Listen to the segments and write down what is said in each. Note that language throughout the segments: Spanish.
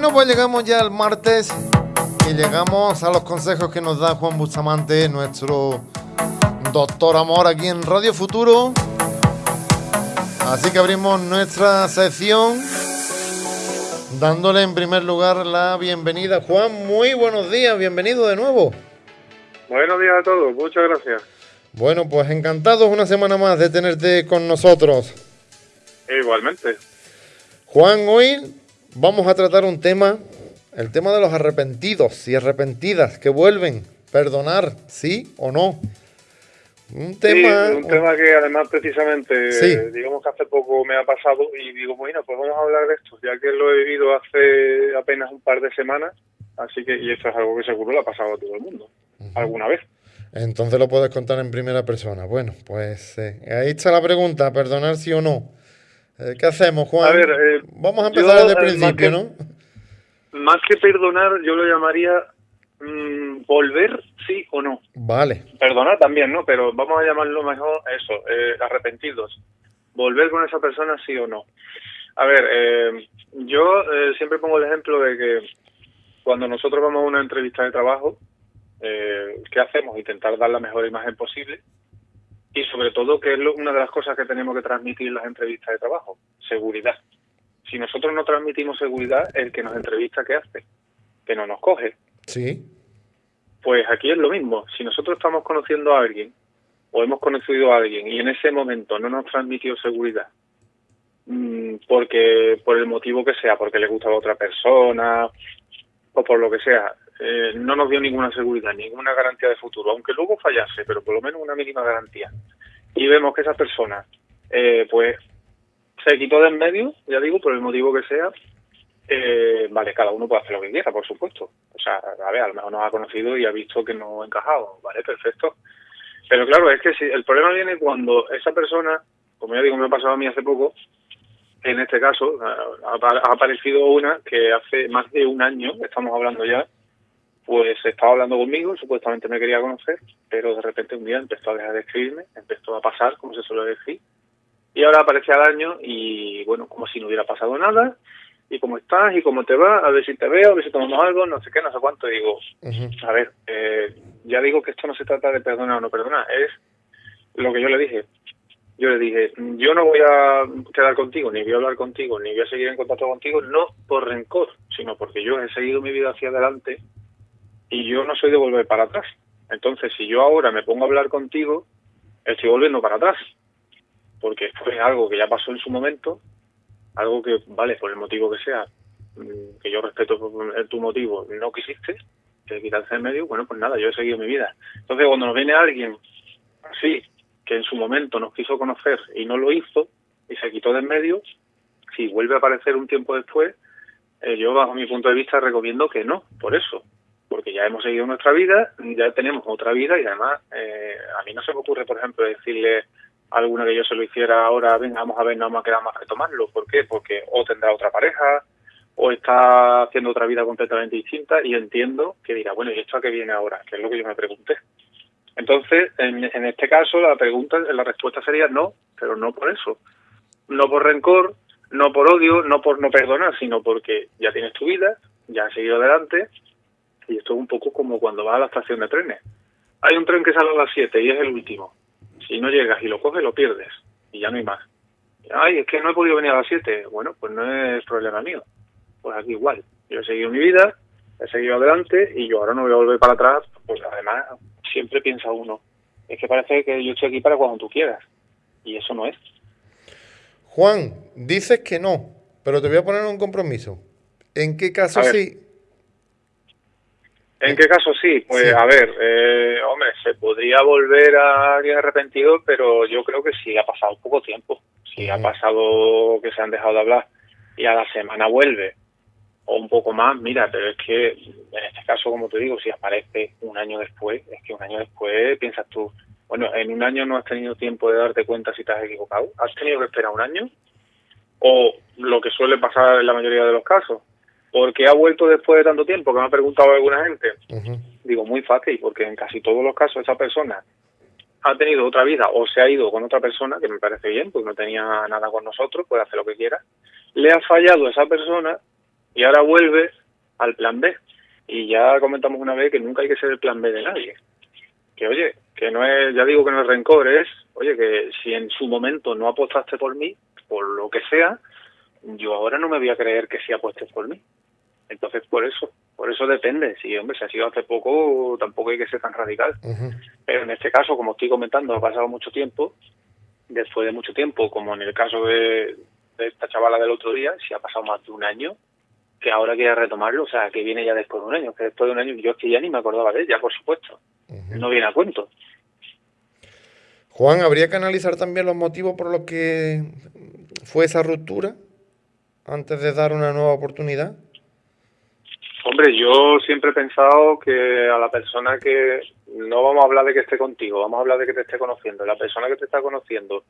Bueno, pues llegamos ya al martes y llegamos a los consejos que nos da Juan Bustamante, nuestro doctor amor aquí en Radio Futuro. Así que abrimos nuestra sección dándole en primer lugar la bienvenida. Juan, muy buenos días, bienvenido de nuevo. Buenos días a todos, muchas gracias. Bueno, pues encantados una semana más de tenerte con nosotros. Igualmente. Juan, hoy vamos a tratar un tema, el tema de los arrepentidos y arrepentidas que vuelven. Perdonar, sí o no. Un tema, un tema que además precisamente, digamos que hace poco me ha pasado y digo, bueno, pues vamos a hablar de esto, ya que lo he vivido hace apenas un par de semanas, así que, y esto es algo que seguro le ha pasado a todo el mundo, alguna vez. Entonces lo puedes contar en primera persona. Bueno, pues eh, ahí está la pregunta, perdonar sí o no. Eh, ¿Qué hacemos, Juan? A ver, eh, vamos a empezar desde el principio, ¿no? Más que perdonar, yo lo llamaría mm, volver sí o no. Vale. Perdonar también, ¿no? Pero vamos a llamarlo mejor eso, arrepentidos. Volver con esa persona sí o no. A ver, yo siempre pongo el ejemplo de que cuando nosotros vamos a una entrevista de trabajo, eh, qué hacemos, intentar dar la mejor imagen posible y sobre todo que es una de las cosas que tenemos que transmitir en las entrevistas de trabajo, seguridad. Si nosotros no transmitimos seguridad, el que nos entrevista, ¿qué hace? Que no nos coge. Sí. Pues aquí es lo mismo. Si nosotros estamos conociendo a alguien o hemos conocido a alguien y en ese momento no nos transmitió seguridad, mm, porque por el motivo que sea, porque le gusta a otra persona o por lo que sea, eh, no nos dio ninguna seguridad, ninguna garantía de futuro, aunque luego fallase, pero por lo menos una mínima garantía. Y vemos que esa persona, eh, pues, se quitó de en medio, ya digo, por el motivo que sea, eh, vale, cada uno puede hacer lo que quiera, por supuesto. O sea, a ver, a lo mejor nos ha conocido y ha visto que no ha encajado, vale, perfecto. Pero claro, es que si el problema viene cuando esa persona, como ya digo, me ha pasado a mí hace poco, en este caso, ha, ha aparecido una que hace más de un año, estamos hablando ya, pues estaba hablando conmigo, supuestamente me quería conocer, pero de repente un día empezó a dejar de escribirme, empezó a pasar, como se suele decir, y ahora aparece al año y bueno, como si no hubiera pasado nada, y cómo estás, y cómo te va, a ver si te veo, a ver si tomamos algo, no sé qué, no sé cuánto, digo, a ver, eh, ya digo que esto no se trata de perdonar o no perdonar, es lo que yo le dije, yo le dije, yo no voy a quedar contigo, ni voy a hablar contigo, ni voy a seguir en contacto contigo, no por rencor, sino porque yo he seguido mi vida hacia adelante y yo no soy de volver para atrás. Entonces, si yo ahora me pongo a hablar contigo, estoy volviendo para atrás, porque fue algo que ya pasó en su momento, algo que, vale, por el motivo que sea, mm, que yo respeto tu motivo, no quisiste, que quitarse en medio, bueno, pues nada, yo he seguido mi vida. Entonces, cuando nos viene alguien así, que en su momento nos quiso conocer y no lo hizo, y se quitó de en medio, si vuelve a aparecer un tiempo después, eh, yo bajo mi punto de vista recomiendo que no, por eso, porque ya hemos seguido nuestra vida, ya tenemos otra vida y además eh, a mí no se me ocurre, por ejemplo, decirle a alguna que yo se lo hiciera ahora, venga, vamos a ver, no vamos a quedar más retomarlo. ¿Por qué? Porque o tendrá otra pareja o está haciendo otra vida completamente distinta y entiendo que dirá, bueno, ¿y esto a qué viene ahora? Que es lo que yo me pregunté. Entonces, en, en este caso, la pregunta, la respuesta sería no, pero no por eso. No por rencor, no por odio, no por no perdonar, sino porque ya tienes tu vida, ya has seguido adelante y esto es un poco como cuando vas a la estación de trenes. Hay un tren que sale a las 7 y es el último. Si no llegas y lo coges, lo pierdes. Y ya no hay más. Ay, es que no he podido venir a las 7. Bueno, pues no es problema mío. Pues aquí igual. Yo he seguido mi vida, he seguido adelante y yo ahora no voy a volver para atrás. Pues además, siempre piensa uno. Es que parece que yo estoy aquí para cuando tú quieras. Y eso no es. Juan, dices que no, pero te voy a poner un compromiso. ¿En qué caso sí ¿En qué caso sí? Pues a ver, eh, hombre, se podría volver a alguien arrepentido, pero yo creo que sí ha pasado poco tiempo. Si ha pasado que se han dejado de hablar y a la semana vuelve, o un poco más, mira, pero es que en este caso, como te digo, si aparece un año después, es que un año después piensas tú, bueno, en un año no has tenido tiempo de darte cuenta si te has equivocado, has tenido que esperar un año, o lo que suele pasar en la mayoría de los casos, ¿Por qué ha vuelto después de tanto tiempo? Que me ha preguntado alguna gente. Digo, muy fácil, porque en casi todos los casos esa persona ha tenido otra vida o se ha ido con otra persona, que me parece bien, porque no tenía nada con nosotros, puede hacer lo que quiera. Le ha fallado esa persona Y ahora vuelve al plan B. Y ya comentamos una vez que nunca hay que ser el plan B de nadie. Que oye, que no es, ya digo que no es rencor, es, oye, que si en su momento no apostaste por mí, por lo que sea, yo ahora no me voy a creer que sí apuestes por mí. Entonces, por eso, por eso depende. Si, hombre, si ha sido hace poco, tampoco hay que ser tan radical. Pero en este caso, como estoy comentando, ha pasado mucho tiempo, después de mucho tiempo, como en el caso de, esta chavala del otro día, si ha pasado más de un año, que ahora quiere retomarlo, o sea, que viene ya después de un año, que después de un año, yo es que ya ni me acordaba de ella, por supuesto. No viene a cuento. Juan, ¿habría que analizar también los motivos por los que fue esa ruptura antes de dar una nueva oportunidad? Hombre, yo siempre he pensado que a la persona que no vamos a hablar de que esté contigo, vamos a hablar de que te esté conociendo. La persona que te está conociendo,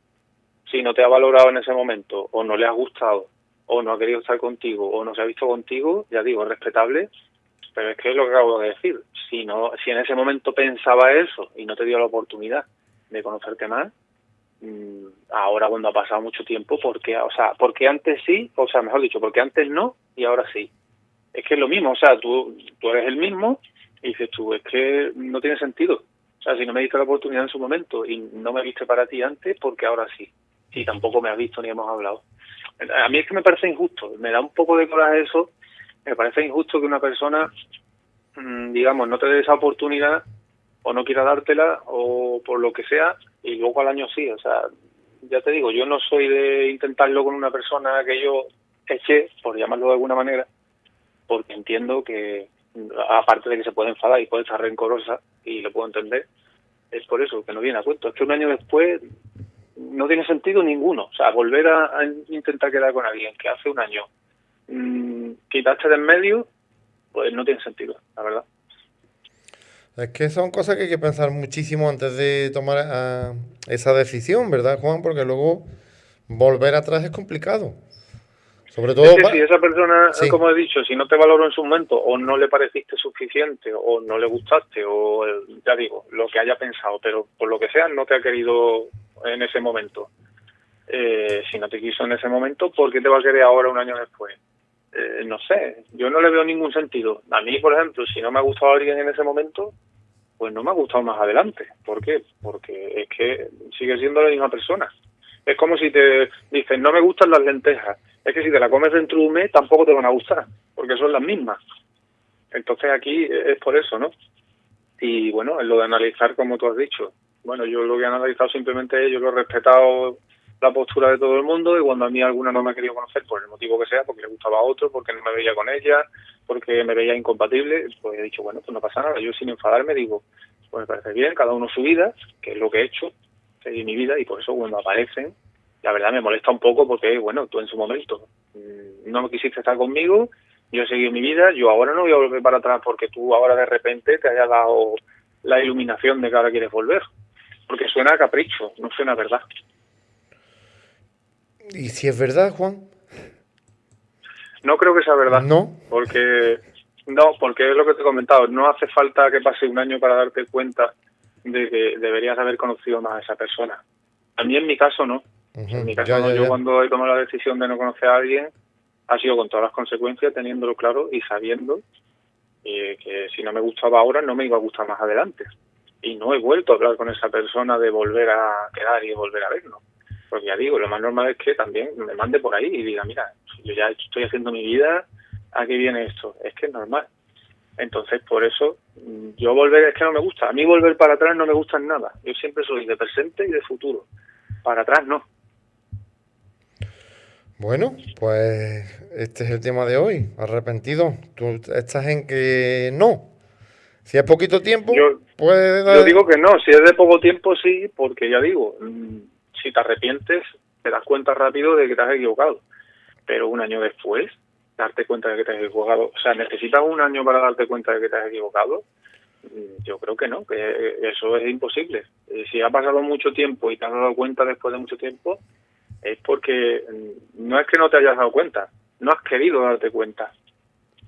si no te ha valorado en ese momento, o no le ha gustado, o no ha querido estar contigo, o no se ha visto contigo, ya digo, es respetable, pero es que es lo que acabo de decir. Si no, si en ese momento pensaba eso y no te dio la oportunidad de conocerte más, mm, ahora cuando ha pasado mucho tiempo, porque, o sea, porque antes sí, o sea, mejor dicho, porque antes no y ahora sí es que es lo mismo, o sea, tú, tú eres el mismo y dices tú, es que no tiene sentido. O sea, si no me diste la oportunidad en su momento y no me viste para ti antes, porque ahora sí. Y tampoco me has visto ni hemos hablado. A mí es que me parece injusto, me da un poco de coraje eso, me parece injusto que una persona, mm, digamos, no te dé esa oportunidad o no quiera dártela o por lo que sea y luego al año sí. O sea, ya te digo, yo no soy de intentarlo con una persona que yo eché, por llamarlo de alguna manera, porque entiendo que, aparte de que se puede enfadar y puede estar rencorosa, y lo puedo entender, es por eso que no viene a cuento. Es que un año después no tiene sentido ninguno. O sea, volver a, intentar quedar con alguien que hace un año mmm, quitaste de en medio, pues no tiene sentido, la verdad. Es que son cosas que hay que pensar muchísimo antes de tomar ah, esa decisión, ¿verdad, Juan? Porque luego volver atrás es complicado. Sobre todo. si esa persona, como he dicho, si no te valoró en su momento, o no le pareciste suficiente, o no le gustaste, o ya digo, lo que haya pensado, pero por lo que sea, no te ha querido en ese momento. Eh, si no te quiso en ese momento, ¿por qué te va a querer ahora un año después? Eh, no sé, yo no le veo ningún sentido. A mí, por ejemplo, si no me ha gustado alguien en ese momento, pues no me ha gustado más adelante. ¿Por qué? Porque es que sigue siendo la misma persona. Es como si te dicen, no me gustan las lentejas es que si te la comes dentro de un mes tampoco te van a gustar, porque son las mismas. Entonces aquí es por eso, ¿no? Y bueno, es lo de analizar, como tú has dicho. Bueno, yo lo que he analizado simplemente es, yo lo he respetado la postura de todo el mundo y cuando a mí alguna no me ha querido conocer por el motivo que sea, porque le gustaba a otro, porque no me veía con ella, porque me veía incompatible, pues he dicho, bueno, pues no pasa nada. Yo sin enfadarme digo, pues me parece bien, cada uno su vida, que es lo que he hecho, seguir mi vida y por eso cuando aparecen la verdad me molesta un poco porque, bueno, tú en su momento mm, no me quisiste estar conmigo, yo he seguido mi vida, yo ahora no voy a volver para atrás porque tú ahora de repente te haya dado la iluminación de que ahora quieres volver. Porque suena a capricho, no suena a verdad. ¿Y si es verdad, Juan? No creo que sea verdad. No. Porque, no, porque es lo que te he comentado, no hace falta que pase un año para darte cuenta de que deberías haber conocido más a esa persona. A mí en mi caso no en mi caso, yo cuando he tomado la decisión de no conocer a alguien, ha sido con todas las consecuencias, teniéndolo claro y sabiendo eh, que si no me gustaba ahora, no me iba a gustar más adelante. Y no he vuelto a hablar con esa persona de volver a quedar y volver a vernos. Porque ya digo, lo más normal es que también me mande por ahí y diga, mira, yo ya estoy haciendo mi vida, ¿a qué viene esto? Es que es normal. Entonces, por eso, yo volver es que no me gusta. A mí volver para atrás no me gusta en nada. Yo siempre soy de presente y de futuro. Para atrás no. Bueno, pues este es el tema de hoy. Arrepentido. Tú estás en que no. Si es poquito tiempo, yo, Yo digo que no. Si es de poco tiempo, sí, porque ya digo, mm, si te arrepientes, te das cuenta rápido de que te has equivocado. Pero un año después, darte cuenta de que te has equivocado. O sea, necesitas un año para darte cuenta de que te has equivocado. Mm, yo creo que no, que eso es imposible. Si ha pasado mucho tiempo y te has dado cuenta después de mucho tiempo, es porque no es que no te hayas dado cuenta, no has querido darte cuenta.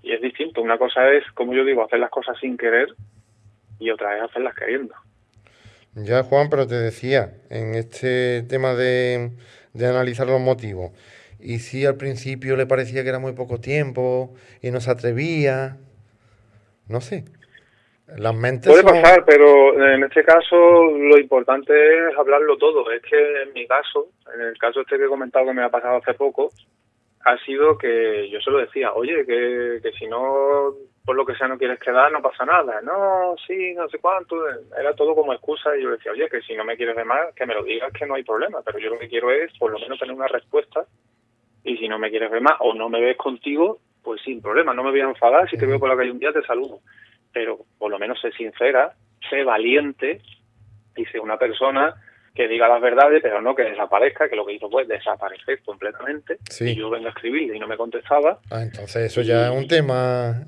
Y es distinto. Una cosa es, como yo digo, hacer las cosas sin querer y otra es hacerlas queriendo. Ya, Juan, pero te decía, en este tema de, de analizar los motivos y si al principio le parecía que era muy poco tiempo y no se atrevía. No sé. Las mentes Puede pasar, pero en este caso lo importante es hablarlo todo. Es que en mi caso, en el caso este que he comentado que me ha pasado hace poco, ha sido que yo se lo decía, oye, que, que si no, por lo que sea, no quieres quedar, no pasa nada. No, sí, no sé cuánto. Era todo como excusa y yo decía, oye, que si no me quieres ver más, que me lo digas, que no hay problema. Pero yo lo que quiero es, por lo menos, tener una respuesta. Y si no me quieres ver más o no me ves contigo, pues sin problema, no me voy a enfadar. Si te veo por la calle un día, te saludo. Pero por lo menos sé sincera, sé valiente y sé una persona que diga las verdades, pero no que desaparezca, que lo que hizo fue desaparecer completamente. Y yo vengo a escribirle y no me contestaba. Ah, entonces eso ya es un tema.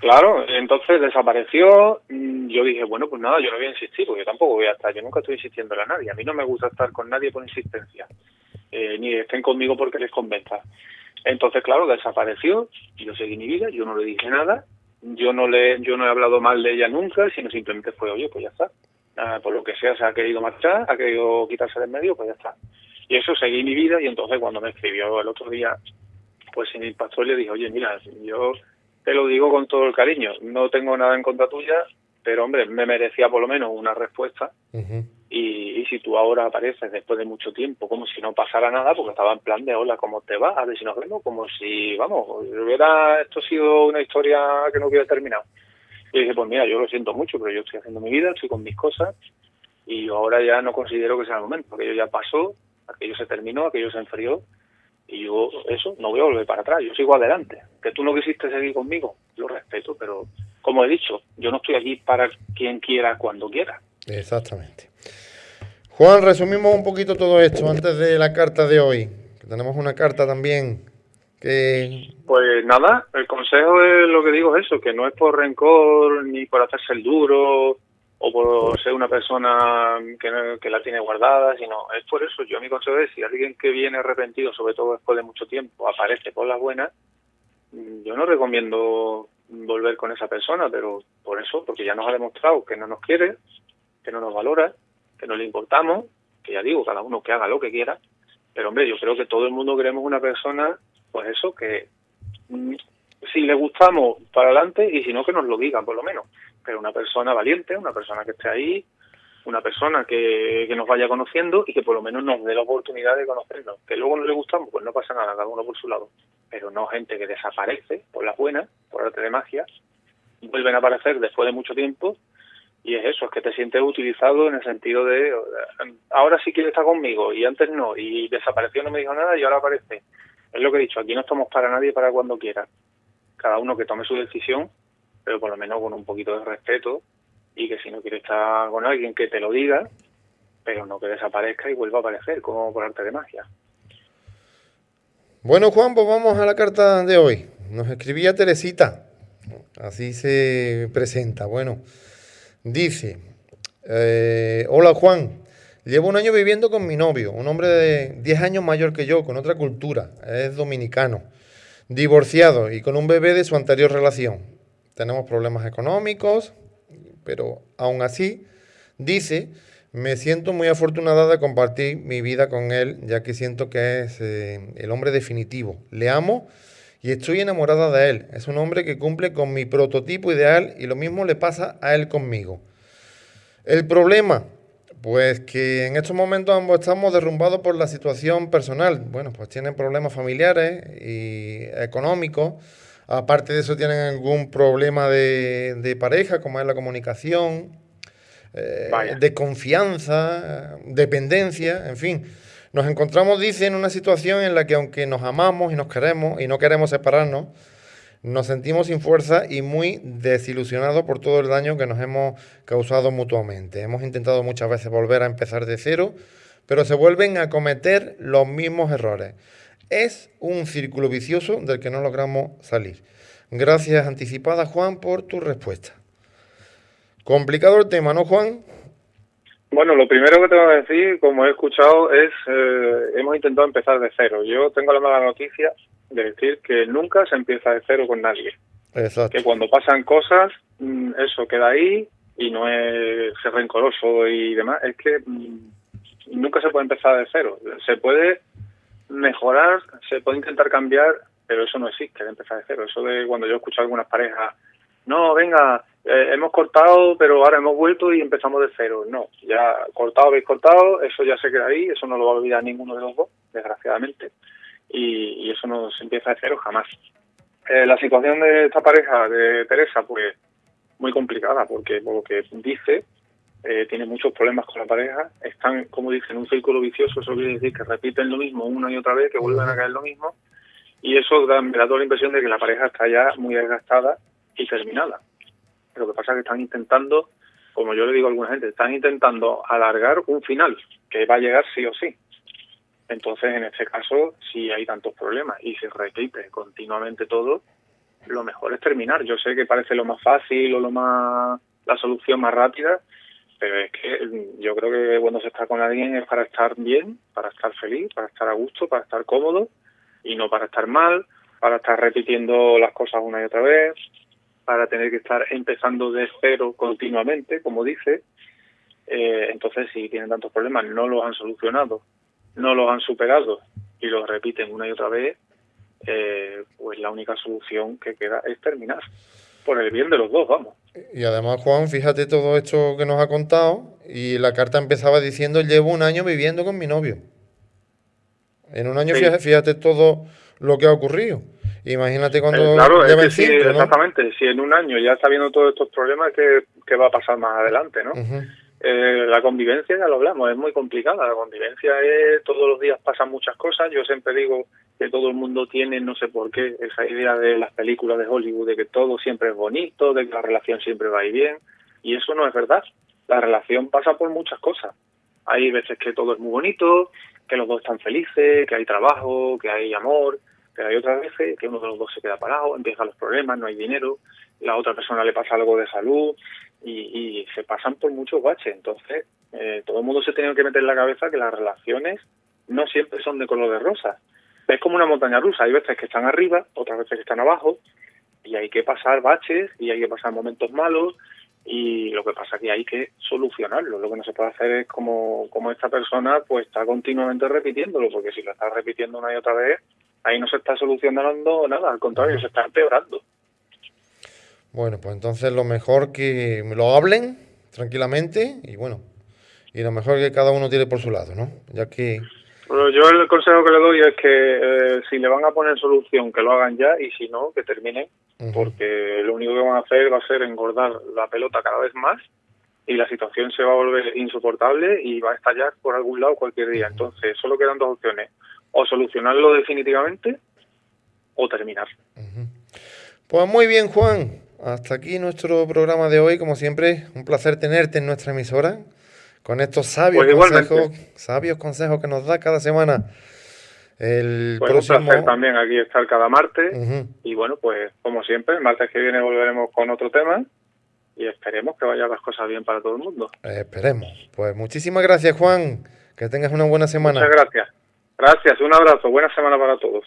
Claro, entonces desapareció. Mm, yo dije, bueno, pues nada, yo no voy a insistir, porque yo tampoco voy a estar. Yo nunca estoy insistiendo a nadie. A mí no me gusta estar con nadie por insistencia, eh, ni estén conmigo porque les convenza. Entonces, claro, desapareció. Yo seguí mi vida, yo no le dije nada. Yo no le, yo no he hablado mal de ella nunca, sino simplemente fue, oye, pues ya está Ah, por lo que sea se ha querido marchar, ha querido quitarse del medio, pues ya está. Y eso seguí mi vida y entonces cuando me escribió el otro día, pues sin el pastor le dije, oye, mira, yo te lo digo con todo el cariño, no tengo nada en contra tuya, pero hombre, me merecía por lo menos una respuesta. Y, si tú ahora apareces después de mucho tiempo, como si no pasara nada, porque estaba en plan de hola, ¿cómo te va? A ver si nos vemos, como si, vamos, hubiera esto sido una historia que no hubiera terminado. Y dije, pues mira, yo lo siento mucho, pero yo estoy haciendo mi vida, estoy con mis cosas y ahora ya no considero que sea el momento. Aquello ya pasó, aquello se terminó, aquello se enfrió y yo eso no voy a volver para atrás, yo sigo adelante. Que tú no quisiste seguir conmigo, lo respeto, pero como he dicho, yo no estoy aquí para quien quiera cuando quiera. Exactamente. Juan, resumimos un poquito todo esto antes de la carta de hoy. tenemos una carta también pues nada, el consejo es lo que digo es eso, que no es por rencor ni por hacerse el duro o por ser una persona que, la tiene guardada, sino es por eso. Yo mi consejo es, si alguien que viene arrepentido, sobre todo después de mucho tiempo, aparece por las buenas, yo no recomiendo volver con esa persona, pero por eso, porque ya nos ha demostrado que no nos quiere, que no nos valora, que no le importamos, que ya digo, cada uno que haga lo que quiera, pero hombre, yo creo que todo el mundo queremos una persona pues eso, que mm, si le gustamos, para adelante, y si no, que nos lo digan, por lo menos. Pero una persona valiente, una persona que esté ahí, una persona que, que nos vaya conociendo y que por lo menos nos dé la oportunidad de conocernos. Que luego no le gustamos, pues no pasa nada, cada uno por su lado. Pero no gente que desaparece por las buenas, por arte de magia, vuelven a aparecer después de mucho tiempo y es eso, es que te sientes utilizado en el sentido de ahora sí quiere estar conmigo y antes no, y desapareció, no me dijo nada y ahora aparece es lo que he dicho, aquí no estamos para nadie para cuando quiera. Cada uno que tome su decisión, pero por lo menos con un poquito de respeto y que si no quiere estar con alguien que te lo diga, pero no que desaparezca y vuelva a aparecer como por arte de magia. Bueno, Juan, pues vamos a la carta de hoy. Nos escribía Teresita, así se presenta. Bueno, dice, eh, hola Juan, Llevo un año viviendo con mi novio, un hombre de 10 años mayor que yo, con otra cultura, es dominicano, divorciado y con un bebé de su anterior relación. Tenemos problemas económicos, pero aún así, dice, me siento muy afortunada de compartir mi vida con él, ya que siento que es eh, el hombre definitivo. Le amo y estoy enamorada de él. Es un hombre que cumple con mi prototipo ideal y lo mismo le pasa a él conmigo. El problema pues que en estos momentos ambos estamos derrumbados por la situación personal. Bueno, pues tienen problemas familiares y económicos. Aparte de eso tienen algún problema de, pareja, como es la comunicación, eh, de confianza, dependencia, en fin. Nos encontramos, dice, en una situación en la que aunque nos amamos y nos queremos y no queremos separarnos, nos sentimos sin fuerza y muy desilusionados por todo el daño que nos hemos causado mutuamente. Hemos intentado muchas veces volver a empezar de cero, pero se vuelven a cometer los mismos errores. Es un círculo vicioso del que no logramos salir. Gracias anticipada, Juan, por tu respuesta. Complicado el tema, ¿no, Juan? Bueno, lo primero que tengo que decir, como he escuchado, es eh, hemos intentado empezar de cero. Yo tengo la mala noticia de decir que nunca se empieza de cero con nadie. Exacto. Que cuando pasan cosas, mm, eso queda ahí y no es ser rencoroso y demás. Es que mm, nunca se puede empezar de cero. Se puede mejorar, se puede intentar cambiar, pero eso no existe, de empezar de cero. Eso de cuando yo escucho a algunas parejas, no, venga, eh, hemos cortado, pero ahora hemos vuelto y empezamos de cero. No, ya cortado, habéis cortado, eso ya se queda ahí, eso no lo va a olvidar ninguno de los dos, desgraciadamente, y, eso no se empieza de cero jamás. Eh, la situación de esta pareja, de Teresa, pues muy complicada, porque por lo que dice, eh, tiene muchos problemas con la pareja, están, como dicen, en un círculo vicioso, eso quiere decir que repiten lo mismo una y otra vez, que vuelven a caer lo mismo, y eso da, me da toda la impresión de que la pareja está ya muy desgastada y terminada. Lo que pasa es que están intentando, como yo le digo a alguna gente, están intentando alargar un final que va a llegar sí o sí. Entonces, en este caso, si hay tantos problemas y se repite continuamente todo, lo mejor es terminar. Yo sé que parece lo más fácil o lo más la solución más rápida, pero es que yo creo que cuando se está con alguien es para estar bien, para estar feliz, para estar a gusto, para estar cómodo y no para estar mal, para estar repitiendo las cosas una y otra vez, para tener que estar empezando de cero continuamente, como dice. Eh, entonces, si tienen tantos problemas, no los han solucionado, no los han superado y los repiten una y otra vez, eh, pues la única solución que queda es terminar. Por el bien de los dos, vamos. Y además, Juan, fíjate todo esto que nos ha contado. Y la carta empezaba diciendo: Llevo un año viviendo con mi novio. En un año, fíjate, todo lo que ha ocurrido. Imagínate cuando eh, claro, Exactamente, si en un año ya está viendo todos estos problemas, ¿qué, va a pasar más adelante? ¿no? Eh, la convivencia, ya lo hablamos, es muy complicada. La convivencia es, todos los días pasan muchas cosas. Yo siempre digo que todo el mundo tiene, no sé por qué, esa idea de las películas de Hollywood, de que todo siempre es bonito, de que la relación siempre va a ir bien. Y eso no es verdad. La relación pasa por muchas cosas. Hay veces que todo es muy bonito, que los dos están felices, que hay trabajo, que hay amor, pero hay otras veces que uno de los dos se queda parado, empiezan los problemas, no hay dinero, la otra persona le pasa algo de salud y, se pasan por muchos baches. Entonces, eh, todo el mundo se tiene que meter en la cabeza que las relaciones no siempre son de color de rosa. Es como una montaña rusa, hay veces que están arriba, otras veces que están abajo, y hay que pasar baches y hay que pasar momentos malos y lo que pasa es que hay que solucionarlo. Lo que no se puede hacer es como, como esta persona pues está continuamente repitiéndolo, porque si lo está repitiendo una y otra vez, ahí no se está solucionando nada, al contrario, se está empeorando. Bueno, pues entonces lo mejor que me lo hablen tranquilamente y bueno, y lo mejor que cada uno tire por su lado, ¿no? Ya que... Bueno, yo el consejo que le doy es que eh, si le van a poner solución, que lo hagan ya y si no, que terminen, porque lo único que van a hacer va a ser engordar la pelota cada vez más y la situación se va a volver insoportable y va a estallar por algún lado cualquier día. Entonces, solo quedan dos opciones o solucionarlo definitivamente o terminar. Pues muy bien, Juan. Hasta aquí nuestro programa de hoy. Como siempre, un placer tenerte en nuestra emisora con estos sabios pues consejos, sabios consejos que nos da cada semana. El pues un placer también aquí estar cada martes. Y bueno, pues como siempre, el martes que viene volveremos con otro tema y esperemos que vayan las cosas bien para todo el mundo. esperemos. Pues muchísimas gracias, Juan. Que tengas una buena semana. Muchas gracias. Gracias, un abrazo, buena semana para todos.